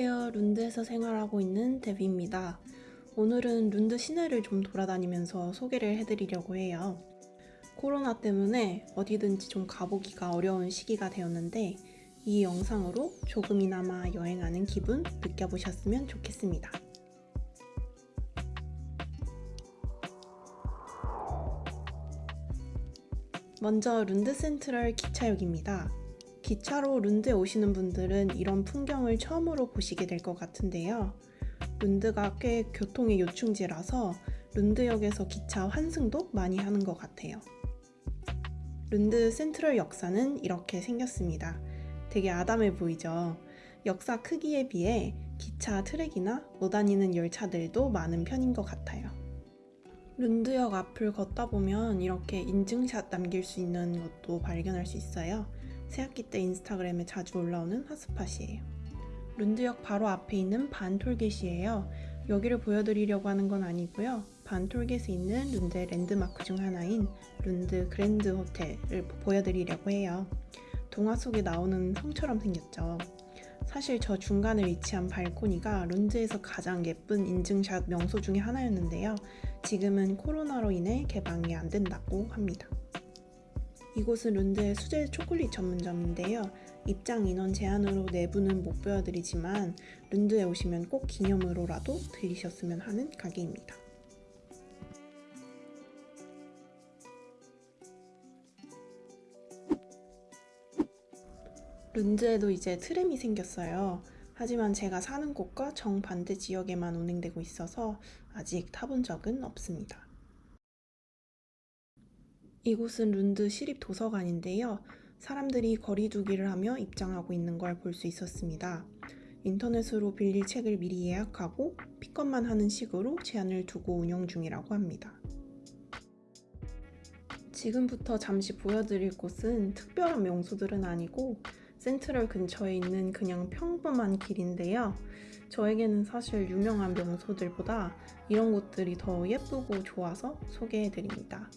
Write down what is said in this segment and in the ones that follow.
룬드에서 생활하고 있는 데비입니다. 오늘은 룬드 시내를 좀 돌아다니면서 소개를 해드리려고 해요. 코로나 때문에 어디든지 좀 가보기가 어려운 시기가 되었는데 이 영상으로 조금이나마 여행하는 기분 느껴보셨으면 좋겠습니다. 먼저 룬드 센트럴 기차역입니다. 기차로 룬드에 오시는 분들은 이런 풍경을 처음으로 보시게 될 것 같은데요. 룬드가 꽤 교통의 요충지라서 룬드역에서 기차 환승도 많이 하는 것 같아요. 룬드 센트럴 역사는 이렇게 생겼습니다. 되게 아담해 보이죠? 역사 크기에 비해 기차 트랙이나 못 다니는 열차들도 많은 편인 것 같아요. 룬드역 앞을 걷다 보면 이렇게 인증샷 남길 수 있는 것도 발견할 수 있어요. 새학기 때 인스타그램에 자주 올라오는 hot spot이에요. 룬드역 바로 앞에 있는 Bantorget이에요. 여기를 보여드리려고 하는 건 아니고요. Bantorget에 있는 룬드의 랜드마크 중 하나인 룬드 그랜드 호텔을 보여드리려고 해요. 동화 속에 나오는 성처럼 생겼죠. 사실 저 중간에 위치한 발코니가 룬드에서 가장 예쁜 인증샷 명소 중에 하나였는데요. 지금은 코로나로 인해 개방이 안 된다고 합니다. 이곳은 룬드의 수제 초콜릿 전문점인데요. 입장 인원 제한으로 내부는 못 보여드리지만 룬드에 오시면 꼭 기념으로라도 들리셨으면 하는 가게입니다. 룬드에도 이제 트램이 생겼어요. 하지만 제가 사는 곳과 정반대 지역에만 운행되고 있어서 아직 타본 적은 없습니다. 이곳은 룬드 시립 도서관인데요. 사람들이 거리두기를 하며 입장하고 있는 걸 볼 수 있었습니다. 인터넷으로 빌릴 책을 미리 예약하고 픽업만 하는 식으로 제한을 두고 운영 중이라고 합니다. 지금부터 잠시 보여드릴 곳은 특별한 명소들은 아니고 센트럴 근처에 있는 그냥 평범한 길인데요. 저에게는 사실 유명한 명소들보다 이런 곳들이 더 예쁘고 좋아서 소개해드립니다.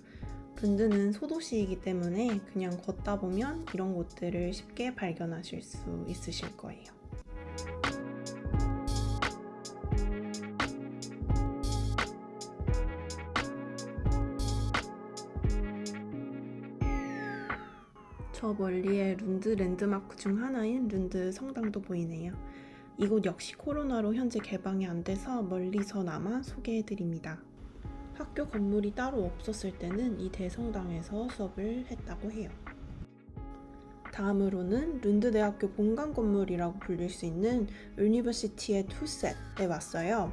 룬드는 소도시이기 때문에 그냥 걷다 보면 이런 곳들을 쉽게 발견하실 수 있으실 거예요. 저 멀리에 룬드 랜드마크 중 하나인 룬드 성당도 보이네요. 이곳 역시 코로나로 현재 개방이 안 돼서 멀리서나마 소개해드립니다. 학교 건물이 따로 없었을 때는 이 대성당에서 수업을 했다고 해요. 다음으로는 룬드 대학교 본관 건물이라고 불릴 수 있는 Universitetshuset에 왔어요.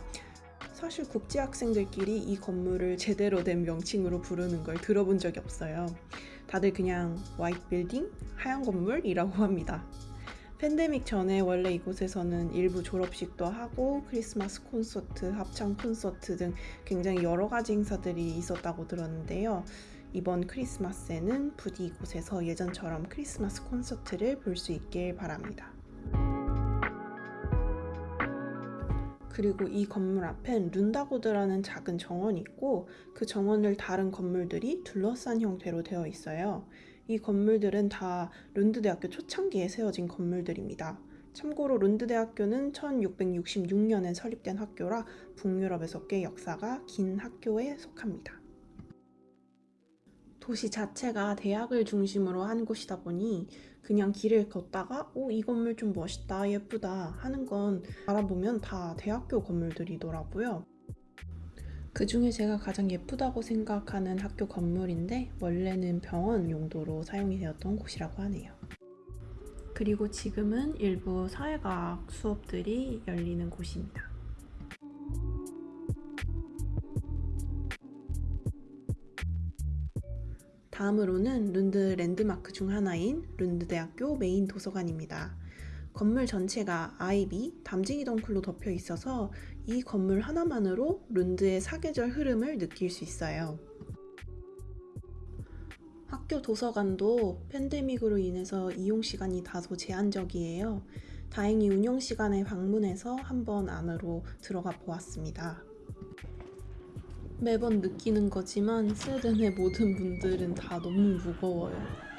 사실 국제 학생들끼리 이 건물을 제대로 된 명칭으로 부르는 걸 들어본 적이 없어요. 다들 그냥 White Building, 하얀 건물이라고 합니다. 팬데믹 전에 원래 이곳에서는 일부 졸업식도 하고 크리스마스 콘서트, 합창 콘서트 등 굉장히 여러 가지 행사들이 있었다고 들었는데요. 이번 크리스마스에는 부디 이곳에서 예전처럼 크리스마스 콘서트를 볼 수 있길 바랍니다. 그리고 이 건물 앞엔 룬다고드라는 작은 정원이 있고 그 정원을 다른 건물들이 둘러싼 형태로 되어 있어요. 이 건물들은 다 룬드대학교 초창기에 세워진 건물들입니다. 참고로 룬드대학교는 1666년에 설립된 학교라 북유럽에서 꽤 역사가 긴 학교에 속합니다. 도시 자체가 대학을 중심으로 한 곳이다 보니 그냥 길을 걷다가 오, 이 건물 좀 멋있다, 예쁘다 하는 건 알아보면 다 대학교 건물들이더라고요. 그 중에 제가 가장 예쁘다고 생각하는 학교 건물인데 원래는 병원 용도로 사용이 되었던 곳이라고 하네요. 그리고 지금은 일부 사회과학 수업들이 열리는 곳입니다. 다음으로는 룬드 랜드마크 중 하나인 룬드대학교 메인 도서관입니다. 건물 전체가 아이비, 담쟁이 덩쿨로 덮여 있어서 이 건물 하나만으로 룬드의 사계절 흐름을 느낄 수 있어요. 학교 도서관도 팬데믹으로 인해서 이용 시간이 다소 제한적이에요. 다행히 운영 시간에 방문해서 한번 안으로 들어가 보았습니다. 매번 느끼는 거지만 스웨덴의 모든 분들은 다 너무 무거워요.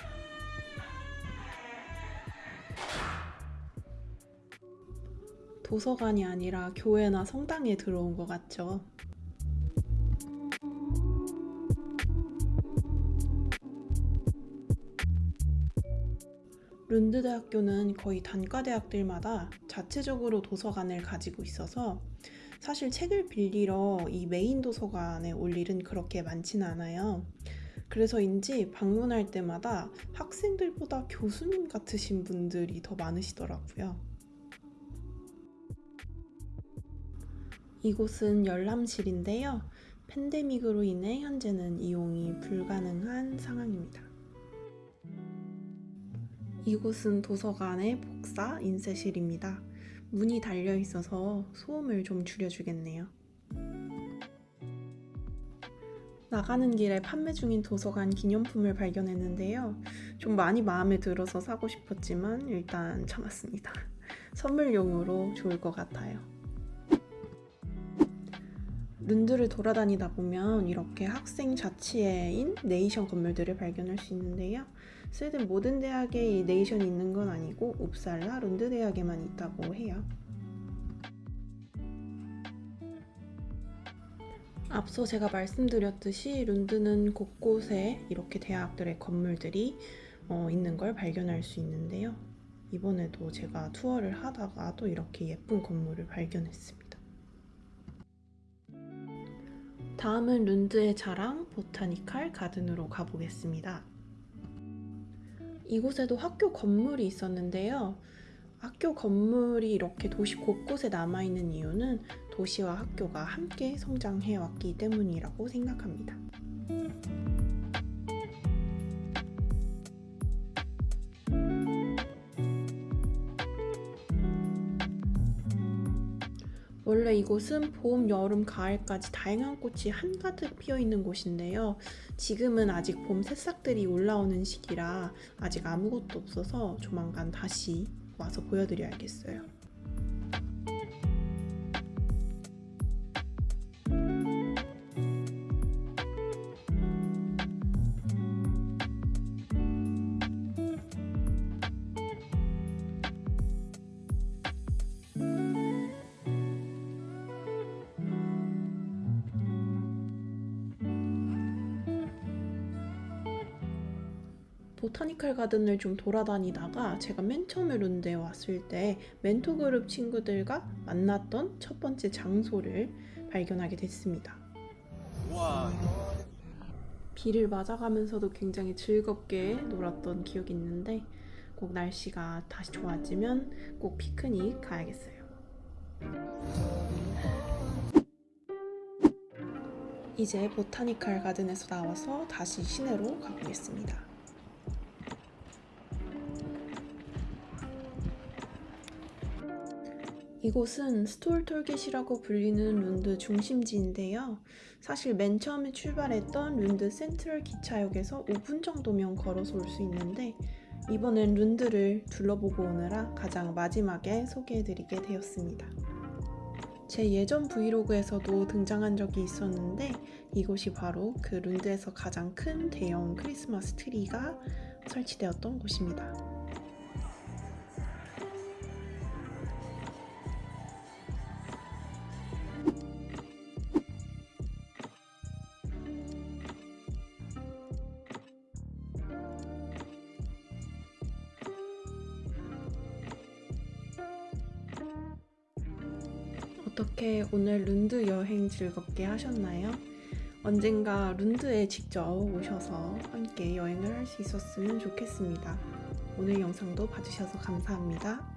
도서관이 아니라 교회나 성당에 들어온 것 같죠. 룬드 대학교는 거의 단과 대학들마다 자체적으로 도서관을 가지고 있어서 사실 책을 빌리러 이 메인 도서관에 올 일은 그렇게 많지는 않아요. 그래서인지 방문할 때마다 학생들보다 교수님 같으신 분들이 더 많으시더라고요. 이곳은 열람실인데요. 팬데믹으로 인해 현재는 이용이 불가능한 상황입니다. 이곳은 도서관의 복사 인쇄실입니다. 문이 달려 있어서 소음을 좀 줄여주겠네요. 나가는 길에 판매 중인 도서관 기념품을 발견했는데요. 좀 많이 마음에 들어서 사고 싶었지만 일단 참았습니다. 선물용으로 좋을 것 같아요. 룬드를 돌아다니다 보면 이렇게 학생 자치회인 네이션 건물들을 발견할 수 있는데요. 스웨덴 모든 대학에 이 네이션이 있는 건 아니고 옵살라 룬드 대학에만 있다고 해요. 앞서 제가 말씀드렸듯이 룬드는 곳곳에 이렇게 대학들의 건물들이 어, 있는 걸 발견할 수 있는데요. 이번에도 제가 투어를 하다가 또 이렇게 예쁜 건물을 발견했습니다. 다음은 룬드의 자랑 보타니칼 가든으로 가보겠습니다. 이곳에도 학교 건물이 있었는데요. 학교 건물이 이렇게 도시 곳곳에 남아있는 이유는 도시와 학교가 함께 성장해왔기 때문이라고 생각합니다. 원래 이곳은 봄, 여름, 가을까지 다양한 꽃이 한가득 피어 있는 곳인데요. 지금은 아직 봄 새싹들이 올라오는 시기라 아직 아무것도 없어서 조만간 다시 와서 보여드려야겠어요. 보타니컬 가든을 좀 돌아다니다가 제가 맨 처음에 룬드에 왔을 때 멘토 그룹 친구들과 만났던 첫 번째 장소를 발견하게 됐습니다. 와, 비를 맞아가면서도 굉장히 즐겁게 놀았던 기억이 있는데 꼭 날씨가 다시 좋아지면 꼭 피크닉 가야겠어요. 이제 botanical garden에서 나와서 다시 시내로 가보겠습니다. 이곳은 Stortorget이라고 불리는 룬드 중심지인데요. 사실 맨 처음에 출발했던 룬드 central 기차역에서 5분 정도면 걸어서 올 수 있는데 이번엔 룬드를 둘러보고 오느라 가장 마지막에 소개해드리게 되었습니다. 제 예전 브이로그에서도 등장한 적이 있었는데 이곳이 바로 그 룬드에서 가장 큰 대형 크리스마스 트리가 설치되었던 곳입니다. 어떻게 오늘 룬드 여행 즐겁게 하셨나요? 언젠가 룬드에 직접 오셔서 함께 여행을 할 수 있었으면 좋겠습니다. 오늘 영상도 봐주셔서 감사합니다.